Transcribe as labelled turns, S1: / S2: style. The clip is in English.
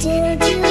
S1: did you.